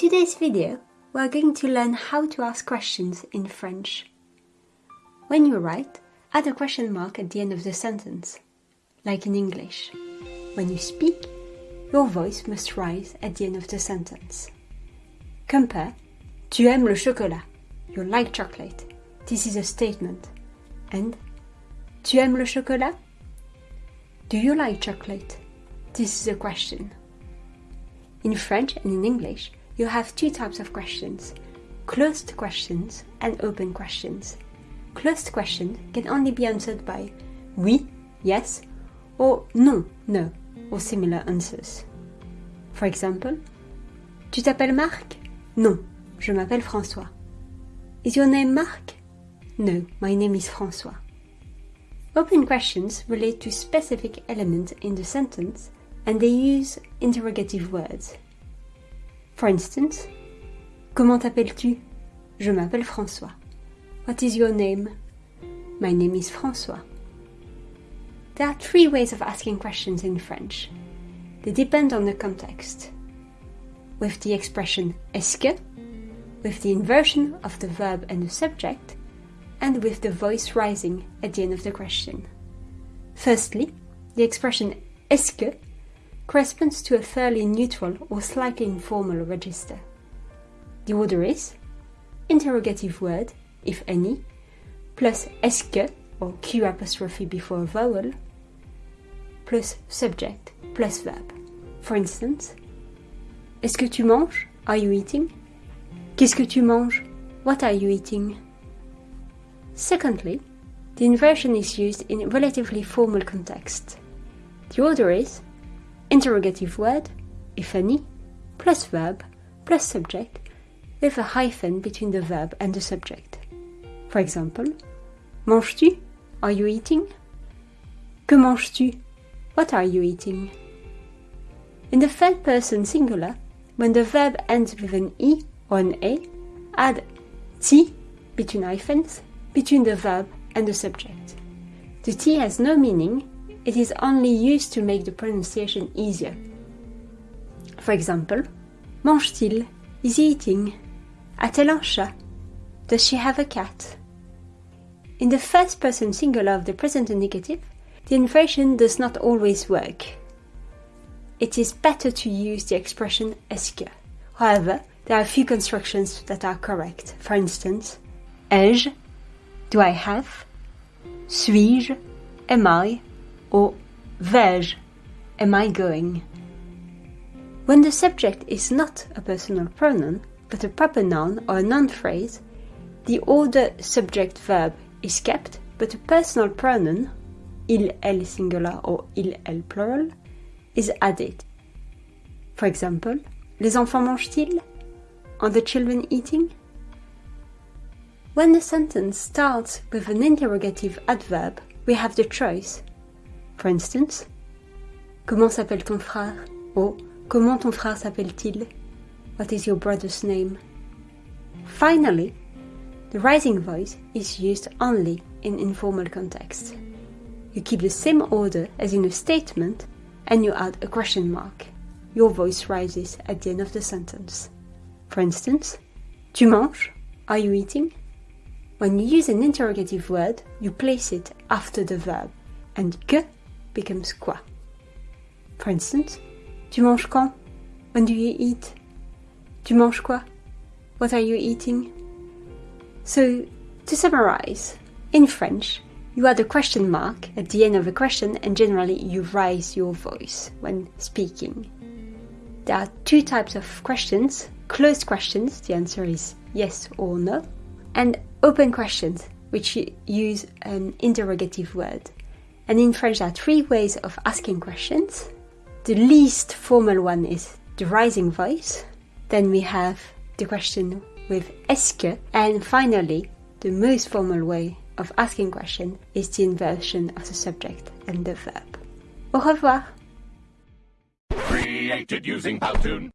today's video, we are going to learn how to ask questions in French. When you write, add a question mark at the end of the sentence, like in English. When you speak, your voice must rise at the end of the sentence. Compare Tu aimes le chocolat? You like chocolate. This is a statement. And Tu aimes le chocolat? Do you like chocolate? This is a question. In French and in English, you have two types of questions closed questions and open questions. Closed questions can only be answered by oui, yes, or non, no, or similar answers. For example, Tu t'appelles Marc? Non, je m'appelle François. Is your name Marc? No, my name is François. Open questions relate to specific elements in the sentence and they use interrogative words. For instance, Comment t'appelles-tu? Je m'appelle François. What is your name? My name is François. There are three ways of asking questions in French. They depend on the context. With the expression est-ce que, with the inversion of the verb and the subject, and with the voice rising at the end of the question. Firstly, the expression est-ce que corresponds to a fairly neutral or slightly informal register. The order is interrogative word, if any, plus est-ce que or q apostrophe before a vowel, plus subject plus verb. For instance, Est-ce que tu manges? Are you eating? Qu'est-ce que tu manges? What are you eating? Secondly, the inversion is used in relatively formal context. The order is interrogative word, if any, plus verb, plus subject, with a hyphen between the verb and the subject. For example, Manges-tu? Are you eating? Que manges-tu? What are you eating? In the third person singular, when the verb ends with an e or an a, add t between hyphens between the verb and the subject. The t has no meaning it is only used to make the pronunciation easier. For example, mange-t-il? Is he eating? A-t-elle un chat? Does she have a cat? In the first person singular of the present indicative, the inversion does not always work. It is better to use the expression est-ce. However, there are a few constructions that are correct. For instance, ai-je? Do I have? Suis-je? Am I? Or vais am I going? When the subject is not a personal pronoun, but a proper noun or a noun phrase, the order subject verb is kept, but a personal pronoun, il, elle singular or il, elle plural, is added. For example, les enfants mangent-ils? Are the children eating? When the sentence starts with an interrogative adverb, we have the choice For instance, Comment s'appelle ton frère? Or, Comment ton frère s'appelle-t-il? What is your brother's name? Finally, the rising voice is used only in informal context. You keep the same order as in a statement and you add a question mark. Your voice rises at the end of the sentence. For instance, Tu manges? Are you eating? When you use an interrogative word, you place it after the verb, and que becomes quoi. For instance, tu manges quand? When do you eat? Tu manges quoi? What are you eating? So, to summarize, in French, you add a question mark at the end of a question and generally you raise your voice when speaking. There are two types of questions closed questions, the answer is yes or no, and open questions, which use an interrogative word. And in French, there are three ways of asking questions. The least formal one is the rising voice. Then we have the question with est-ce que. And finally, the most formal way of asking question is the inversion of the subject and the verb. Au revoir! Created using Powtoon.